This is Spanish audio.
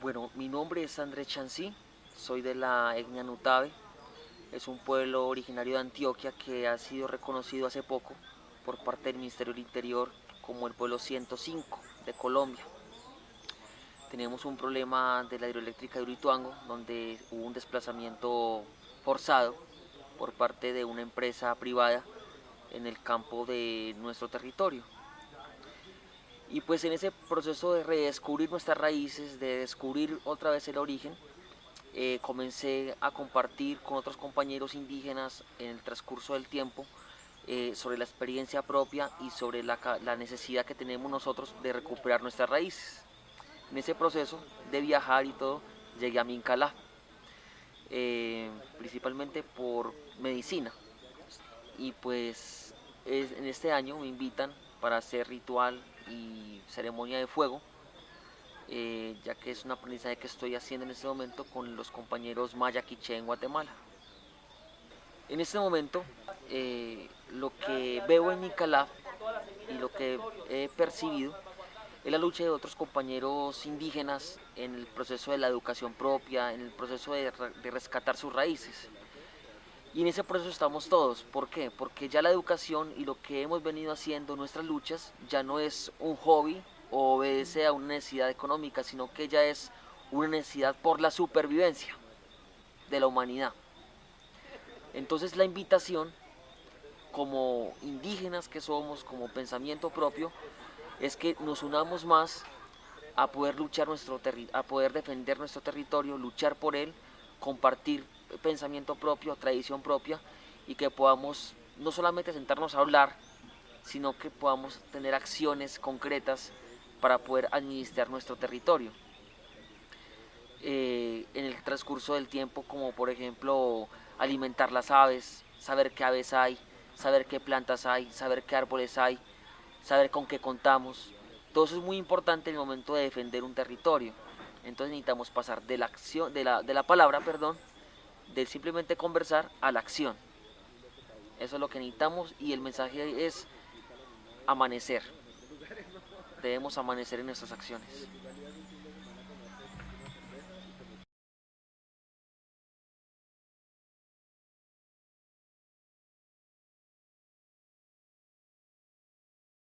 Bueno, mi nombre es Andrés Chancí, soy de la etnia Nutabe, es un pueblo originario de Antioquia que ha sido reconocido hace poco por parte del Ministerio del Interior como el pueblo 105 de Colombia. Tenemos un problema de la hidroeléctrica de Urituango, donde hubo un desplazamiento forzado por parte de una empresa privada en el campo de nuestro territorio. Y pues en ese proceso de redescubrir nuestras raíces, de descubrir otra vez el origen, eh, comencé a compartir con otros compañeros indígenas en el transcurso del tiempo eh, sobre la experiencia propia y sobre la, necesidad que tenemos nosotros de recuperar nuestras raíces. En ese proceso de viajar y todo, llegué a Mincalá, eh, principalmente por medicina. Y pues en este año me invitan para hacer ritual y ceremonia de fuego, eh, ya que es un aprendizaje que estoy haciendo en este momento con los compañeros Maya Quiche en Guatemala. En este momento, eh, lo que veo en Nicalá y lo que he percibido es la lucha de otros compañeros indígenas en el proceso de la educación propia, en el proceso de rescatar sus raíces. Y en ese proceso estamos todos. ¿Por qué? Porque ya la educación y lo que hemos venido haciendo, nuestras luchas, ya no es un hobby o obedece a una necesidad económica, sino que ya es una necesidad por la supervivencia de la humanidad. Entonces la invitación, como indígenas que somos, como pensamiento propio, es que nos unamos más a poder luchar nuestro a poder defender nuestro territorio, luchar por él, compartir pensamiento propio, tradición propia y que podamos no solamente sentarnos a hablar, sino que podamos tener acciones concretas para poder administrar nuestro territorio. Eh, en el transcurso del tiempo, como por ejemplo alimentar las aves, saber qué aves hay, saber qué plantas hay, saber qué árboles hay, saber con qué contamos. Todo eso es muy importante en el momento de defender un territorio. Entonces necesitamos pasar de la, acción, de la, de la palabra perdón, de simplemente conversar a la acción. Eso es lo que necesitamos y el mensaje es amanecer. Debemos amanecer en nuestras acciones.